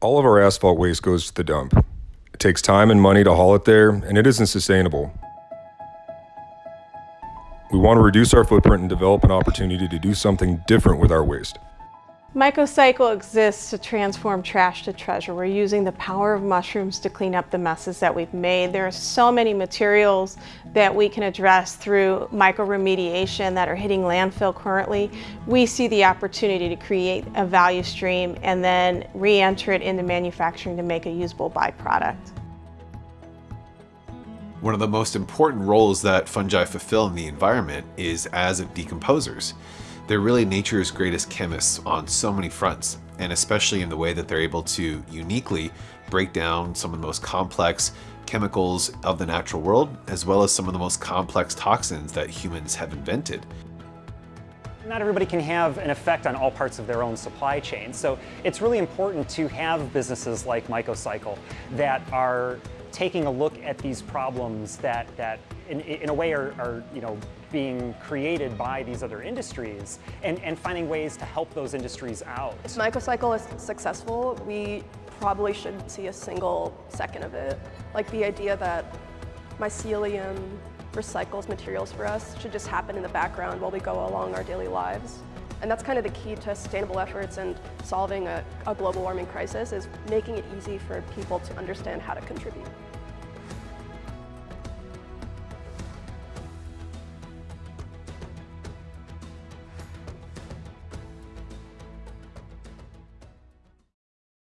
All of our asphalt waste goes to the dump. It takes time and money to haul it there, and it isn't sustainable. We want to reduce our footprint and develop an opportunity to do something different with our waste. Mycocycle exists to transform trash to treasure. We're using the power of mushrooms to clean up the messes that we've made. There are so many materials that we can address through mycoremediation that are hitting landfill currently. We see the opportunity to create a value stream and then re-enter it into manufacturing to make a usable byproduct. One of the most important roles that fungi fulfill in the environment is as decomposers. They're really nature's greatest chemists on so many fronts, and especially in the way that they're able to uniquely break down some of the most complex chemicals of the natural world, as well as some of the most complex toxins that humans have invented. Not everybody can have an effect on all parts of their own supply chain, so it's really important to have businesses like Mycocycle that are taking a look at these problems that, that in, in a way are, are, you know, being created by these other industries and, and finding ways to help those industries out. If Mycocycle is successful, we probably shouldn't see a single second of it. Like the idea that mycelium recycles materials for us should just happen in the background while we go along our daily lives. And that's kind of the key to sustainable efforts and solving a, a global warming crisis is making it easy for people to understand how to contribute.